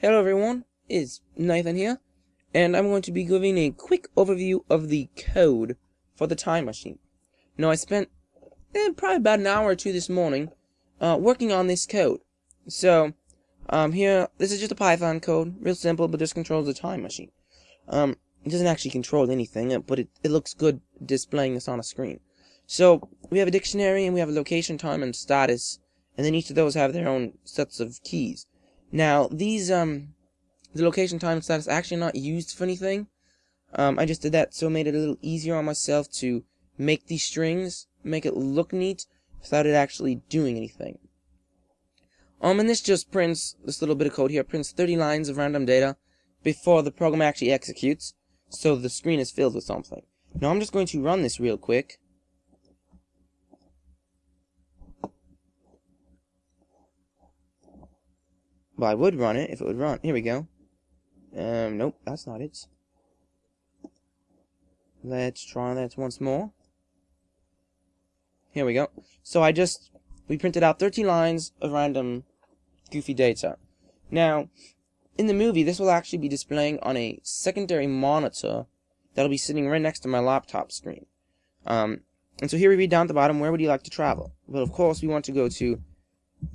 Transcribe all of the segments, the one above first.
Hello everyone, it's Nathan here, and I'm going to be giving a quick overview of the code for the time machine. Now I spent eh, probably about an hour or two this morning uh, working on this code. So, um, here, this is just a Python code, real simple, but this controls the time machine. Um, it doesn't actually control anything, uh, but it, it looks good displaying this on a screen. So, we have a dictionary, and we have a location, time, and status, and then each of those have their own sets of keys. Now, these, um, the location, time, status actually not used for anything. Um, I just did that so it made it a little easier on myself to make these strings, make it look neat, without it actually doing anything. Um, and this just prints, this little bit of code here, prints 30 lines of random data before the program actually executes, so the screen is filled with something. Now I'm just going to run this real quick. Well, I would run it if it would run. Here we go. Um, nope, that's not it. Let's try that once more. Here we go. So I just, we printed out 13 lines of random goofy data. Now, in the movie, this will actually be displaying on a secondary monitor that'll be sitting right next to my laptop screen. Um, and so here we read down at the bottom, where would you like to travel? Well, of course, we want to go to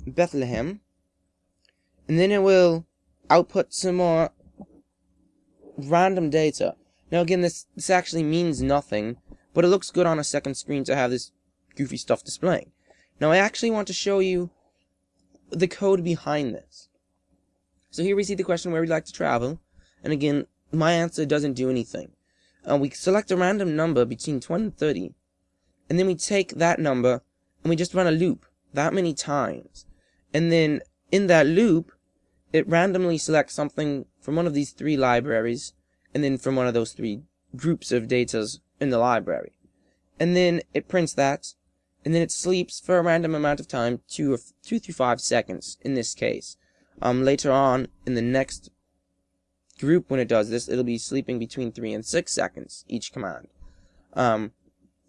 Bethlehem, and then it will output some more random data. Now again, this, this actually means nothing, but it looks good on a second screen to have this goofy stuff displaying. Now I actually want to show you the code behind this. So here we see the question where we'd like to travel, and again, my answer doesn't do anything. Uh, we select a random number between 20 and 30, and then we take that number, and we just run a loop that many times. And then in that loop, it randomly selects something from one of these three libraries, and then from one of those three groups of datas in the library. And then it prints that, and then it sleeps for a random amount of time, two or two through five seconds in this case. Um, later on in the next group, when it does this, it'll be sleeping between three and six seconds each command. Um,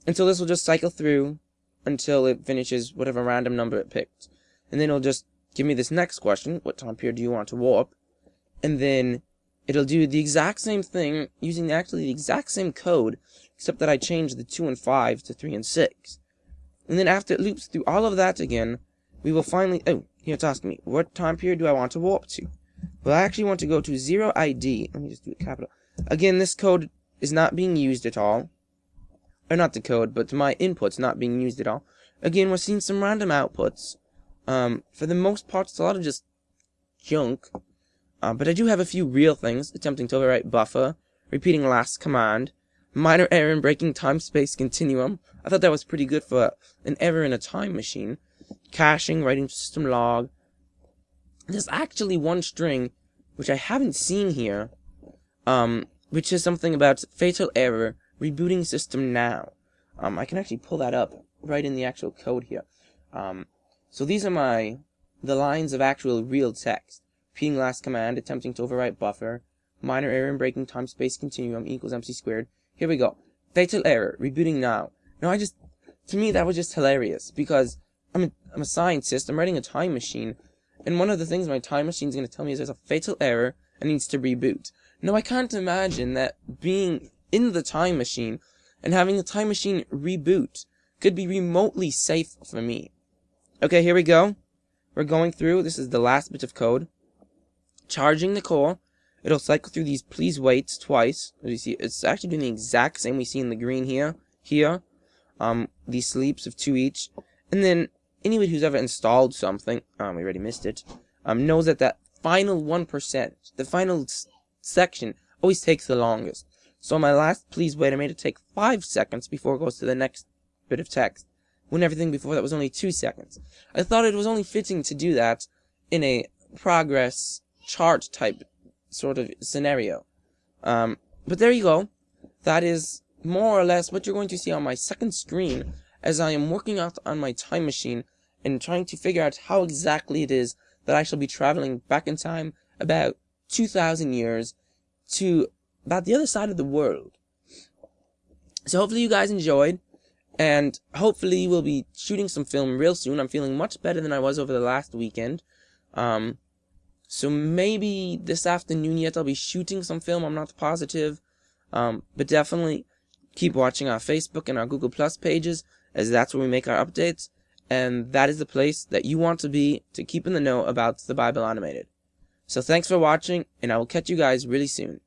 and so this will just cycle through until it finishes whatever random number it picked, and then it'll just give me this next question, what time period do you want to warp? And then it'll do the exact same thing using actually the exact same code, except that I changed the 2 and 5 to 3 and 6. And then after it loops through all of that again, we will finally, oh, here it's asking me, what time period do I want to warp to? Well, I actually want to go to 0 AD, let me just do it capital. Again, this code is not being used at all. Or not the code, but my input's not being used at all. Again, we're seeing some random outputs. Um, for the most part, it's a lot of just junk. Uh, but I do have a few real things, attempting to overwrite buffer, repeating last command, minor error in breaking time-space continuum. I thought that was pretty good for an error in a time machine. Caching, writing system log. There's actually one string, which I haven't seen here, um, which is something about fatal error, rebooting system now. Um, I can actually pull that up right in the actual code here. Um, so these are my, the lines of actual real text. Repeating last command, attempting to overwrite buffer, minor error in breaking time space continuum equals MC squared. Here we go. Fatal error, rebooting now. Now I just, to me that was just hilarious because I'm a, I'm a scientist, I'm writing a time machine, and one of the things my time machine is going to tell me is there's a fatal error and needs to reboot. Now I can't imagine that being in the time machine and having the time machine reboot could be remotely safe for me. Okay, here we go. We're going through. This is the last bit of code. Charging the core. It'll cycle through these please waits twice. As you see, it's actually doing the exact same we see in the green here. Here. Um, these sleeps of two each. And then, anybody who's ever installed something, um, we already missed it, um, knows that that final 1%, the final section, always takes the longest. So my last please wait, I made it take 5 seconds before it goes to the next bit of text when everything before that was only two seconds. I thought it was only fitting to do that in a progress chart type sort of scenario. Um, but there you go. That is more or less what you're going to see on my second screen as I am working out on my time machine and trying to figure out how exactly it is that I shall be traveling back in time about 2,000 years to about the other side of the world. So hopefully you guys enjoyed. And hopefully we'll be shooting some film real soon. I'm feeling much better than I was over the last weekend. Um, So maybe this afternoon yet I'll be shooting some film. I'm not positive. Um, but definitely keep watching our Facebook and our Google Plus pages as that's where we make our updates. And that is the place that you want to be to keep in the know about the Bible animated. So thanks for watching and I will catch you guys really soon.